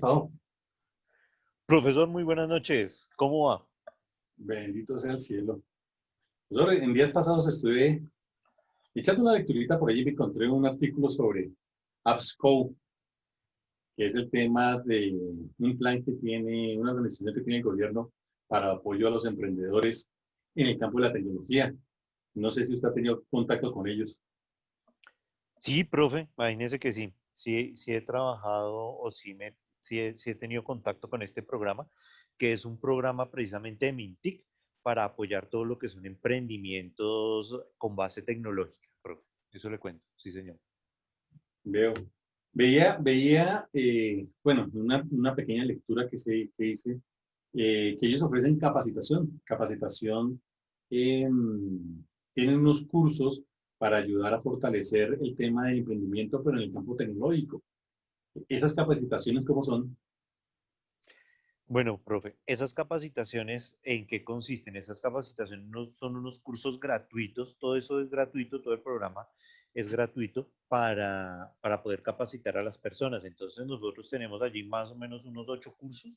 ¿cómo ha estado? Profesor, muy buenas noches. ¿Cómo va? Bendito sea el cielo. Profesor, en días pasados estuve echando una lecturita por allí y me encontré un artículo sobre AppsCo, que es el tema de un plan que tiene, una organización que tiene el gobierno para apoyo a los emprendedores en el campo de la tecnología. No sé si usted ha tenido contacto con ellos. Sí, profe, imagínese que sí. Sí, sí he trabajado o sí, me, sí he, tenido contacto con este programa, que es un programa precisamente de Mintic para apoyar todo lo que son emprendimientos con base tecnológica. Eso le cuento, sí, señor. Veo. Veía, veía eh, bueno, una, una, pequeña lectura que, se, que hice, eh, que ellos ofrecen capacitación, capacitación, eh, tienen unos cursos para ayudar a fortalecer el tema del emprendimiento, pero en el campo tecnológico. ¿Esas capacitaciones cómo son? Bueno, profe, esas capacitaciones, ¿en qué consisten? Esas capacitaciones no, son unos cursos gratuitos, todo eso es gratuito, todo el programa es gratuito para, para poder capacitar a las personas. Entonces nosotros tenemos allí más o menos unos ocho cursos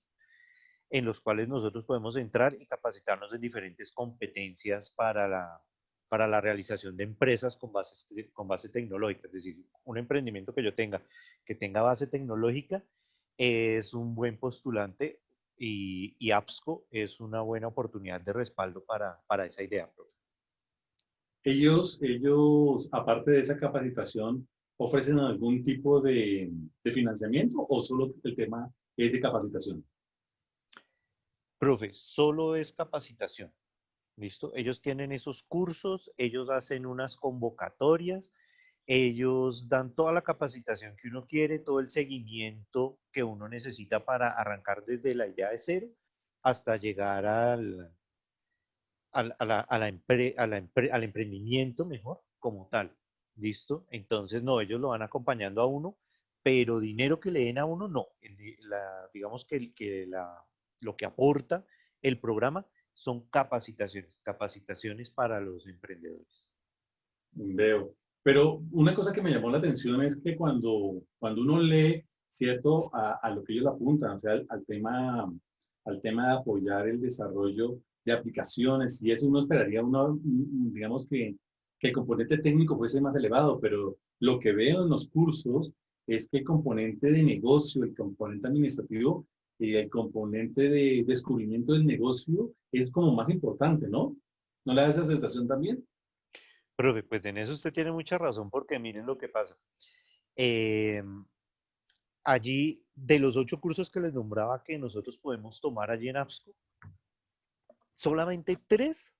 en los cuales nosotros podemos entrar y capacitarnos en diferentes competencias para la, para la realización de empresas con base, con base tecnológica. Es decir, un emprendimiento que yo tenga que tenga base tecnológica es un buen postulante y, y APSCO es una buena oportunidad de respaldo para, para esa idea. Ellos, ellos, aparte de esa capacitación, ofrecen algún tipo de, de financiamiento o solo el tema es de capacitación? Profe, solo es capacitación. ¿Listo? Ellos tienen esos cursos, ellos hacen unas convocatorias, ellos dan toda la capacitación que uno quiere, todo el seguimiento que uno necesita para arrancar desde la idea de cero hasta llegar al, al, a la, a la al emprendimiento mejor como tal. ¿Listo? Entonces, no, ellos lo van acompañando a uno, pero dinero que le den a uno, no. la, digamos que, el, que la, lo que aporta el programa son capacitaciones, capacitaciones para los emprendedores. Veo. Pero una cosa que me llamó la atención es que cuando, cuando uno lee, ¿cierto?, a, a lo que ellos apuntan, o sea, al, tema, al tema de apoyar el desarrollo de aplicaciones y eso uno esperaría, uno, digamos que, que el componente técnico fuese más elevado, pero lo que veo en los cursos es que el componente de negocio, el componente administrativo y el componente de descubrimiento del negocio es como más importante, ¿no? ¿No le da esa sensación también? Profe, pues en eso usted tiene mucha razón porque miren lo que pasa. Eh, allí, de los ocho cursos que les nombraba que nosotros podemos tomar allí en APSCO, solamente tres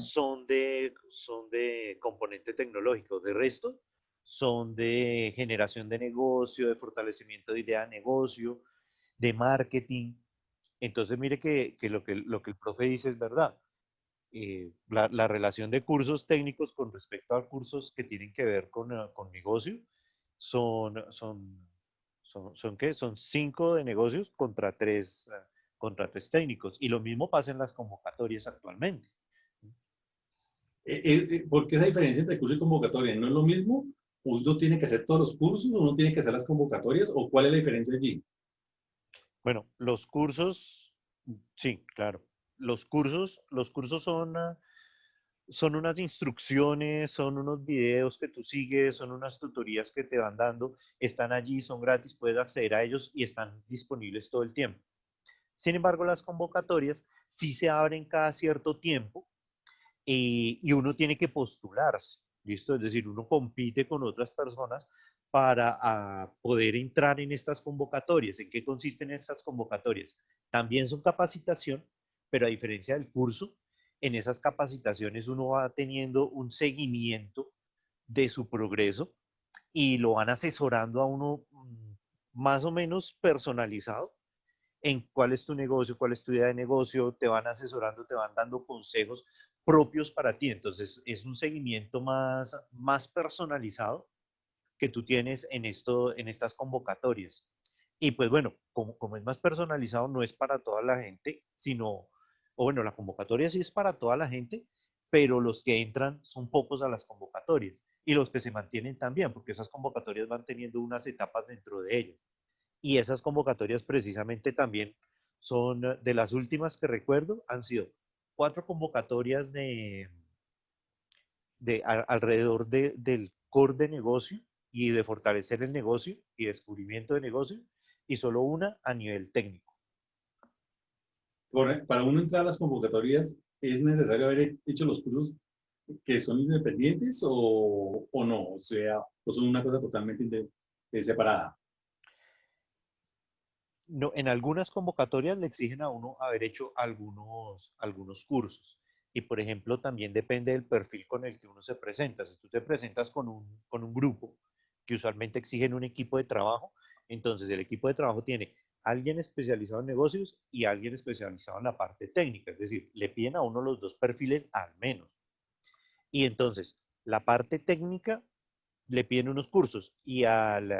son de, son de componente tecnológico. De resto, son de generación de negocio, de fortalecimiento de idea de negocio, de marketing. Entonces, mire que, que, lo, que lo que el profe dice es verdad. Eh, la, la, relación de cursos técnicos con respecto a cursos que tienen que ver con, uh, con negocio son, son, son, son, ¿qué? Son cinco de negocios contra tres, uh, contra tres técnicos. Y lo mismo pasa en las convocatorias actualmente. Eh, eh, ¿Por qué esa diferencia entre curso y convocatoria? ¿No es lo mismo? ¿Uno tiene que hacer todos los cursos? ¿Uno tiene que hacer las convocatorias? ¿O cuál es la diferencia allí? Bueno, los cursos, sí, claro. Los cursos, los cursos son, ah, son unas instrucciones, son unos videos que tú sigues, son unas tutorías que te van dando, están allí, son gratis, puedes acceder a ellos y están disponibles todo el tiempo. Sin embargo, las convocatorias sí se abren cada cierto tiempo eh, y uno tiene que postularse, ¿listo? Es decir, uno compite con otras personas para ah, poder entrar en estas convocatorias. ¿En qué consisten estas convocatorias? También son capacitación, pero a diferencia del curso, en esas capacitaciones uno va teniendo un seguimiento de su progreso y lo van asesorando a uno mm, más o menos personalizado en cuál es tu negocio, cuál es tu idea de negocio, te van asesorando, te van dando consejos propios para ti. Entonces es un seguimiento más, más personalizado que tú tienes en, esto, en estas convocatorias. Y pues bueno, como, es más personalizado, no es para toda la gente, sino, o bueno, la convocatoria sí es para toda la gente, pero los que entran son pocos a las convocatorias y los que se mantienen también, porque esas convocatorias van teniendo unas etapas dentro de ellas. Y esas convocatorias precisamente también son de las últimas que recuerdo, han sido cuatro convocatorias de, de alrededor del core de negocio y de fortalecer el negocio y descubrimiento de negocio y solo una a nivel técnico. Para uno entrar a las convocatorias, ¿es necesario haber hecho los cursos que son independientes o, o no? O sea, o son una cosa totalmente eh, separada. No, en algunas convocatorias le exigen a uno haber hecho algunos, algunos cursos. Y, por ejemplo, también depende del perfil con el que uno se presenta. Si tú te presentas con un, con un grupo que usualmente exigen un equipo de trabajo, entonces el equipo de trabajo tiene alguien especializado en negocios y alguien especializado en la parte técnica. Es decir, le piden a uno los dos perfiles al menos. Y entonces, la parte técnica le piden unos cursos y al,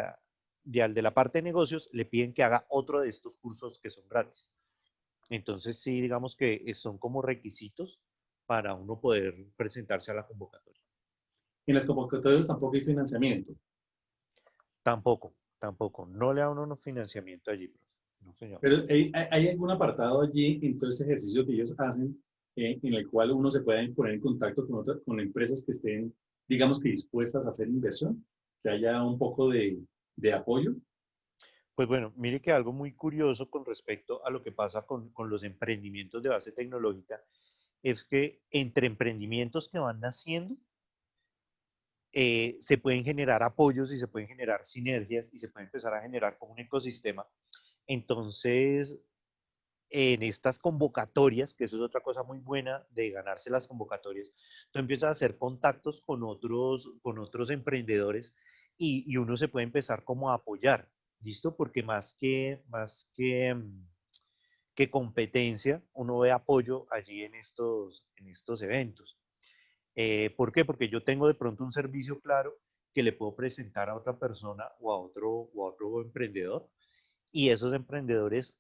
y al de la parte de negocios le piden que haga otro de estos cursos que son gratis. Entonces, sí, digamos que son como requisitos para uno poder presentarse a la convocatoria. En las convocatorias tampoco hay financiamiento. Tampoco, tampoco. No le da uno financiamiento allí, No, señor. Pero ¿hay, hay, algún apartado allí en todo ese ejercicio que ellos hacen eh, en el cual uno se puede poner en contacto con, otras, con empresas que estén, digamos que dispuestas a hacer inversión? Que haya un poco de, de apoyo. Pues bueno, mire que algo muy curioso con respecto a lo que pasa con, con los emprendimientos de base tecnológica es que entre emprendimientos que van naciendo, eh, se pueden generar apoyos y se pueden generar sinergias y se puede empezar a generar como un ecosistema. Entonces, en estas convocatorias, que eso es otra cosa muy buena de ganarse las convocatorias, tú empiezas a hacer contactos con otros, con otros emprendedores y, y uno se puede empezar como a apoyar, ¿listo? Porque más que, más que, mm, que competencia, uno ve apoyo allí en estos, en estos eventos. Eh, ¿Por qué? Porque yo tengo de pronto un servicio claro que le puedo presentar a otra persona o a otro, o a otro emprendedor y esos emprendedores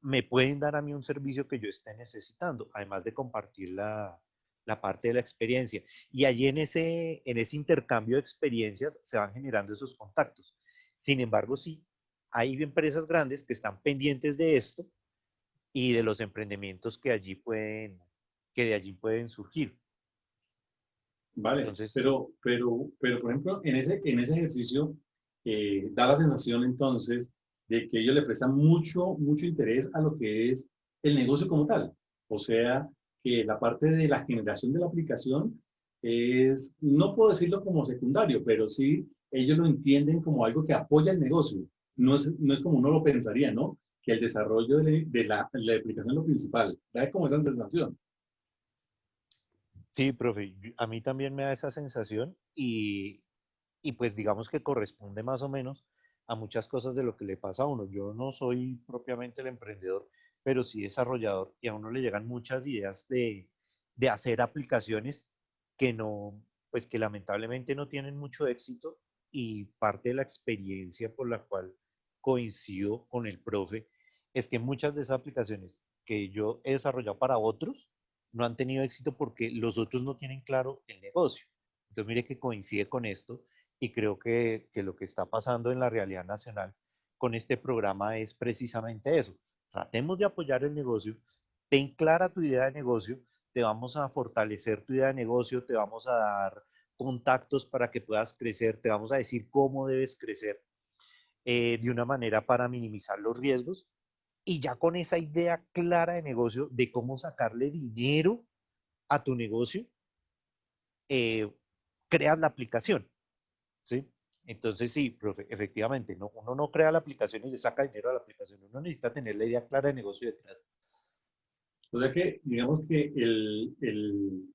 me pueden dar a mí un servicio que yo esté necesitando, además de compartir la, la parte de la experiencia. Y allí en ese, en ese intercambio de experiencias se van generando esos contactos. Sin embargo, sí, hay empresas grandes que están pendientes de esto y de los emprendimientos que allí pueden, que de allí pueden surgir. Vale, Entonces, pero, pero, pero por ejemplo, en ese, en ese ejercicio eh, da la sensación entonces de que ellos le prestan mucho, mucho interés a lo que es el negocio como tal. O sea, que la parte de la generación de la aplicación es, no puedo decirlo como secundario, pero sí ellos lo entienden como algo que apoya el negocio. No es, no es como uno lo pensaría, ¿no? Que el desarrollo de, de la, la, aplicación es lo principal. Da como esa sensación. Sí, profe, a mí también me da esa sensación y, y pues digamos que corresponde más o menos a muchas cosas de lo que le pasa a uno. Yo no soy propiamente el emprendedor, pero sí desarrollador y a uno le llegan muchas ideas de, de hacer aplicaciones que no, pues que lamentablemente no tienen mucho éxito y parte de la experiencia por la cual coincido con el profe es que muchas de esas aplicaciones que yo he desarrollado para otros no han tenido éxito porque los otros no tienen claro el negocio. Entonces, mire que coincide con esto y creo que, que lo que está pasando en la realidad nacional con este programa es precisamente eso. Tratemos de apoyar el negocio, ten clara tu idea de negocio, te vamos a fortalecer tu idea de negocio, te vamos a dar contactos para que puedas crecer, te vamos a decir cómo debes crecer eh, de una manera para minimizar los riesgos y ya con esa idea clara de negocio, de cómo sacarle dinero a tu negocio, eh, creas la aplicación. ¿sí? Entonces, sí, profe, efectivamente, no, uno no crea la aplicación y le saca dinero a la aplicación, uno necesita tener la idea clara de negocio detrás. O sea que, digamos que el, el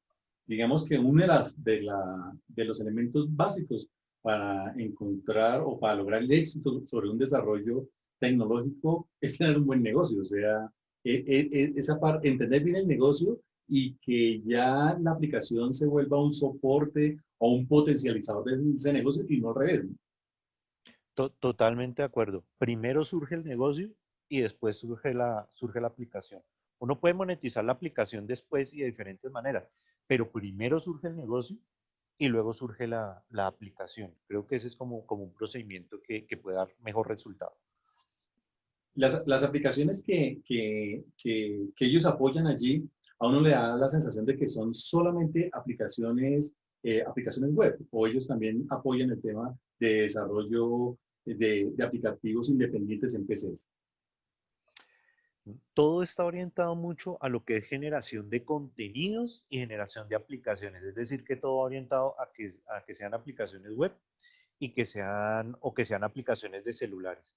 digamos que uno de, las, de, la, de los elementos básicos para encontrar o para lograr el éxito sobre un desarrollo tecnológico es tener un buen negocio, o sea, e, e, e, esa parte, entender bien el negocio y que ya la aplicación se vuelva un soporte o un potencializador de ese negocio y no al revés. Totalmente de acuerdo. Primero surge el negocio y después surge la, surge la aplicación. Uno puede monetizar la aplicación después y de diferentes maneras, pero primero surge el negocio y luego surge la, la aplicación. Creo que ese es como, como un procedimiento que, que puede dar mejor resultado. Las, las aplicaciones que, que, que, ellos apoyan allí, a uno le da la sensación de que son solamente aplicaciones, eh, aplicaciones web, o ellos también apoyan el tema de desarrollo de, de aplicativos independientes en PCs. Todo está orientado mucho a lo que es generación de contenidos y generación de aplicaciones, es decir, que todo orientado a que, a que sean aplicaciones web y que sean, o que sean aplicaciones de celulares.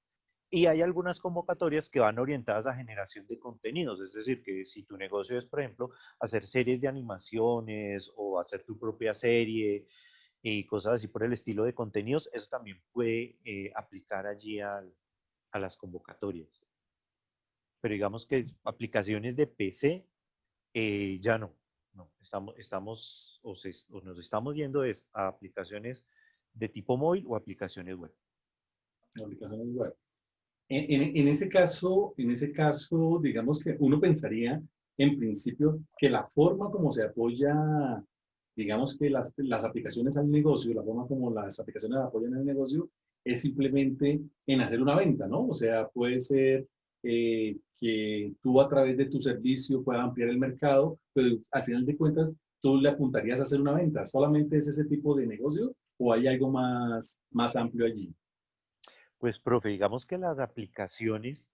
Y hay algunas convocatorias que van orientadas a generación de contenidos, es decir, que si tu negocio es, por ejemplo, hacer series de animaciones o hacer tu propia serie y cosas así por el estilo de contenidos, eso también puede eh, aplicar allí a las convocatorias. Pero digamos que aplicaciones de PC eh, ya no. no. Estamos, estamos o, o nos estamos yendo es a aplicaciones de tipo móvil o aplicaciones web. Aplicaciones web. En, ese caso, en ese caso, digamos que uno pensaría en principio que la forma como se apoya, digamos que las, las aplicaciones al negocio, la forma como las aplicaciones apoyan al negocio, es simplemente en hacer una venta, ¿no? O sea, puede ser eh, que tú a través de tu servicio puedas ampliar el mercado, pero al final de cuentas tú le apuntarías a hacer una venta. ¿Solamente es ese tipo de negocio o hay algo más, más amplio allí? Pues, profe, digamos que las aplicaciones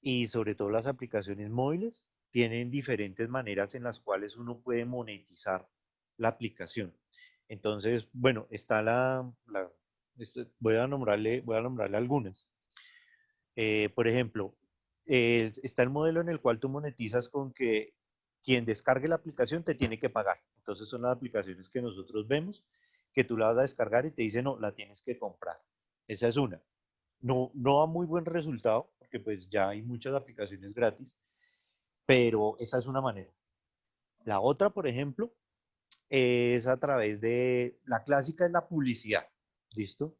y sobre todo las aplicaciones móviles tienen diferentes maneras en las cuales uno puede monetizar la aplicación. Entonces, bueno, está la, este, voy a nombrarle, voy a nombrarle algunas. Eh, por ejemplo, está el modelo en el cual tú monetizas con que quien descargue la aplicación te tiene que pagar. Entonces son las aplicaciones que nosotros vemos, que tú la vas a descargar y te dice, no, la tienes que comprar. Esa es una no, no da muy buen resultado, porque pues ya hay muchas aplicaciones gratis, pero esa es una manera. La otra, por ejemplo, es a través de, la clásica es la publicidad, ¿listo?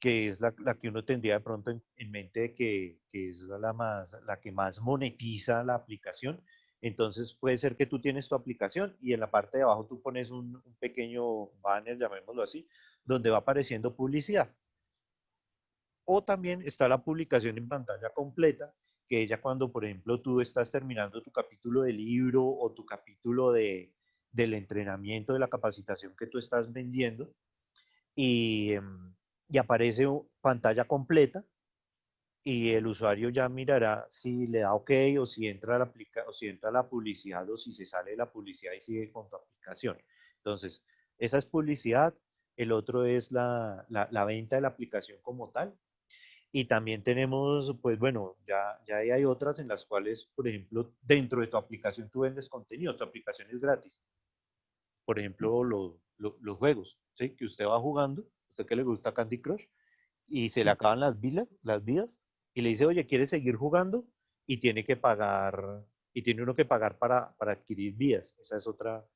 Que es la, que uno tendría de pronto en, mente de que, es la, más, la que más monetiza la aplicación. Entonces puede ser que tú tienes tu aplicación y en la parte de abajo tú pones un pequeño banner, llamémoslo así, donde va apareciendo publicidad. O también está la publicación en pantalla completa, que ella cuando, por ejemplo, tú estás terminando tu capítulo de libro o tu capítulo de, del entrenamiento, de la capacitación que tú estás vendiendo, y, em, aparece pantalla completa, y el usuario ya mirará si le da OK o si entra la, o si entra la publicidad o si se sale de la publicidad y sigue con tu aplicación. Entonces, esa es publicidad. El otro es la, la, la venta de la aplicación como tal. Y también tenemos, pues bueno, ya, ya hay otras en las cuales, por ejemplo, dentro de tu aplicación tú vendes contenido, tu aplicación es gratis. Por ejemplo, los juegos, ¿sí? Que usted va jugando, usted que le gusta Candy Crush, y se le acaban las vidas, las vidas, y le dice, oye, ¿quieres seguir jugando? Y tiene que pagar, y tiene uno que pagar para, para adquirir vidas. Esa es otra,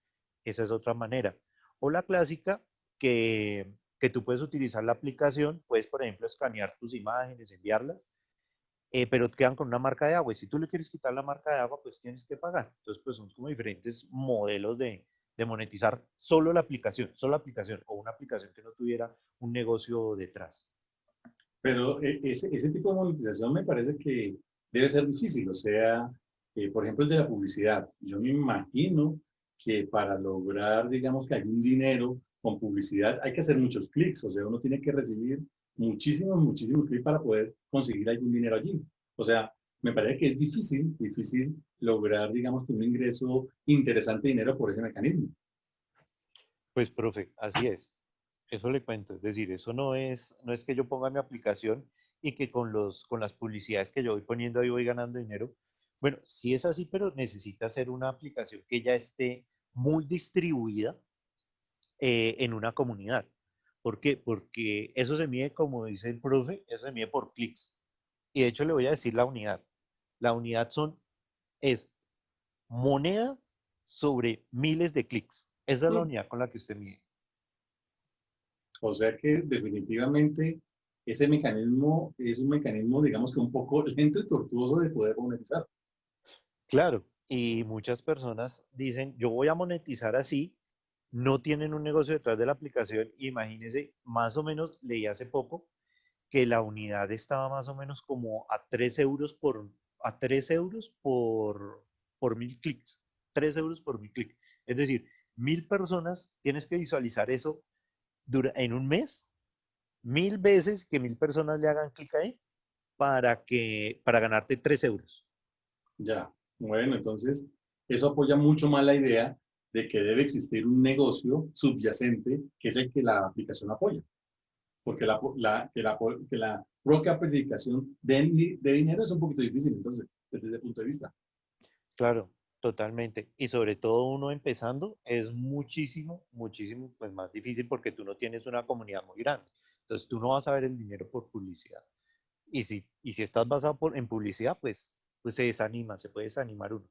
esa es otra manera. O la clásica, que que tú puedes utilizar la aplicación, puedes, por ejemplo, escanear tus imágenes, enviarlas, eh, pero quedan con una marca de agua. Y si tú le quieres quitar la marca de agua, pues tienes que pagar. Entonces, pues son como diferentes modelos de, monetizar solo la aplicación, solo la aplicación, o una aplicación que no tuviera un negocio detrás. Pero eh, ese, ese tipo de monetización me parece que debe ser difícil. O sea, eh, por ejemplo, el de la publicidad. Yo me imagino que para lograr, digamos, que algún dinero con publicidad hay que hacer muchos clics, o sea, uno tiene que recibir muchísimos, muchísimos clics para poder conseguir algún dinero allí. O sea, me parece que es difícil, difícil lograr, digamos, un ingreso interesante de dinero por ese mecanismo. Pues, profe, así es. Eso le cuento. Es decir, eso no es, no es que yo ponga mi aplicación y que con, los, con las publicidades que yo voy poniendo ahí voy ganando dinero. Bueno, sí es así, pero necesita ser una aplicación que ya esté muy distribuida eh, en una comunidad. ¿Por qué? Porque eso se mide, como dice el profe, eso se mide por clics. Y de hecho le voy a decir la unidad. La unidad son, es moneda sobre miles de clics. Esa es la unidad con la que usted mide. O sea que definitivamente ese mecanismo es un mecanismo, digamos que un poco lento y tortuoso de poder monetizar. Claro, y muchas personas dicen, yo voy a monetizar así no tienen un negocio detrás de la aplicación. Imagínense, más o menos leí hace poco que la unidad estaba más o menos como a 3 euros por, a 3 euros por, por mil clics. 3 euros por mil clic. Es decir, mil personas, tienes que visualizar eso en un mes, mil veces que mil personas le hagan clic ahí para, que, para ganarte 3 euros. Ya, bueno, entonces eso apoya mucho más la idea de que debe existir un negocio subyacente que es el que la aplicación apoya. Porque la, que, la, que la propia aplicación de, de dinero es un poquito difícil, entonces, desde ese punto de vista. Claro, Totalmente. Y sobre todo uno empezando es muchísimo, muchísimo pues, más difícil porque tú no tienes una comunidad muy grande. Entonces tú no vas a ver el dinero por publicidad. Y si, y si estás basado en publicidad, pues, pues se desanima, se puede desanimar uno.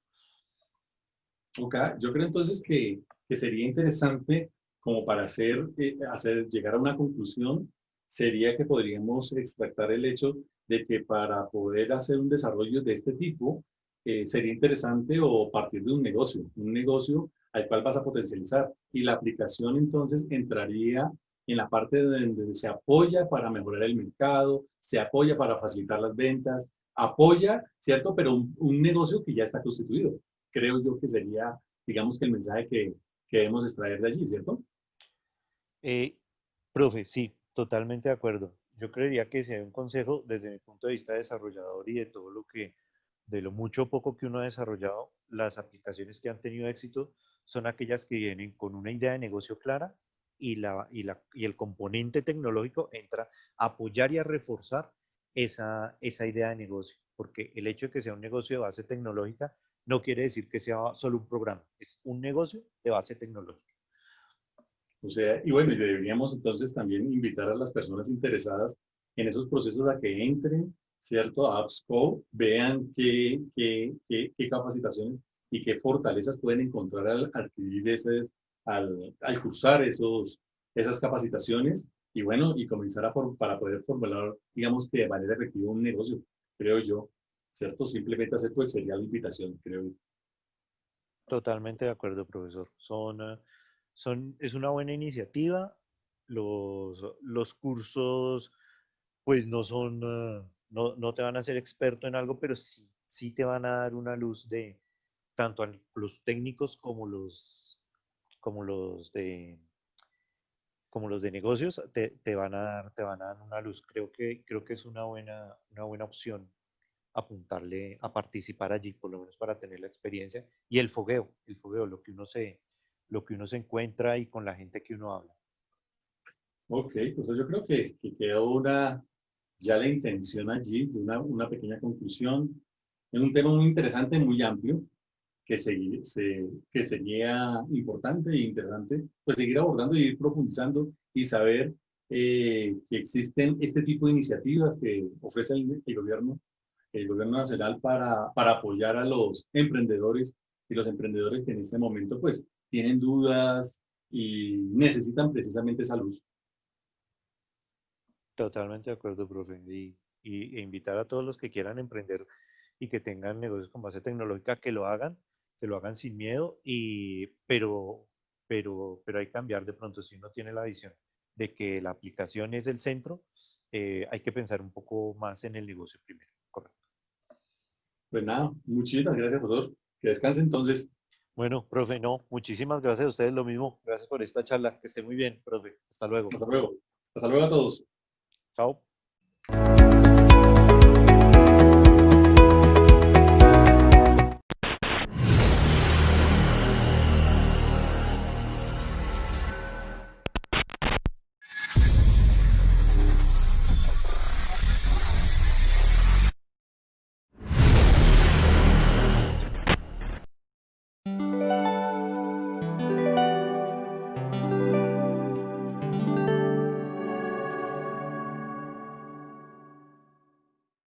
Ok, yo creo entonces que, que sería interesante como para hacer, eh, hacer, llegar a una conclusión, sería que podríamos extractar el hecho de que para poder hacer un desarrollo de este tipo, eh, sería interesante o partir de un negocio, un negocio al cual vas a potencializar. Y la aplicación entonces entraría en la parte donde se apoya para mejorar el mercado, se apoya para facilitar las ventas, apoya, ¿cierto? Pero un, negocio que ya está constituido. Creo yo que sería, digamos que el mensaje que, que debemos extraer de allí, ¿cierto? Eh, profe, sí, totalmente de acuerdo. Yo creería que si hay un consejo desde mi punto de vista desarrollador y de todo lo que de lo mucho o poco que uno ha desarrollado, las aplicaciones que han tenido éxito son aquellas que vienen con una idea de negocio clara y, la, y, la, y el componente tecnológico entra a apoyar y a reforzar esa, esa idea de negocio. Porque el hecho de que sea un negocio de base tecnológica no quiere decir que sea solo un programa, es un negocio de base tecnológica. O sea, y bueno, deberíamos entonces también invitar a las personas interesadas en esos procesos a que entren ¿cierto? A AppsCo, vean qué, qué, qué, capacitaciones y qué fortalezas pueden encontrar al adquirir ese, al, al cursar esos, esas capacitaciones y bueno, y comenzar a para poder formular, digamos que de manera efectiva un negocio, creo yo, ¿cierto? Simplemente hacer pues sería la invitación, creo. Totalmente de acuerdo, profesor. Son, eh, son, es una buena iniciativa. Los, los cursos, pues no son, eh, no, no, te van a hacer experto en algo, pero sí, sí te van a dar una luz de tanto a los técnicos como los, como los de como los de negocios te, te, van a dar te van a dar una luz creo que creo que es una buena una buena opción apuntarle a participar allí por lo menos para tener la experiencia y el fogueo el fogueo lo que uno se lo que uno se encuentra y con la gente que uno habla Ok, pues yo creo que, que quedó una, ya la intención allí una, una pequeña conclusión. Es un tema muy interesante, muy amplio, que, se, se, que sería importante e interesante pues seguir abordando y ir profundizando y saber eh, que existen este tipo de iniciativas que ofrece el, el, gobierno, el gobierno nacional para, para apoyar a los emprendedores y los emprendedores que en este momento pues tienen dudas y necesitan precisamente esa luz. Totalmente de acuerdo, profe. Y, y, e invitar a todos los que quieran emprender y que tengan negocios con base tecnológica que lo hagan, que lo hagan sin miedo, y, pero, pero, pero hay que cambiar de pronto si uno tiene la visión de que la aplicación es el centro, eh, hay que pensar un poco más en el negocio primero. Pues nada, muchísimas gracias a todos. Que descansen entonces. Bueno, profe, no, muchísimas gracias a ustedes, lo mismo. Gracias por esta charla. Que esté muy bien, profe. Hasta luego. Hasta luego. Hasta luego a todos. Ciao.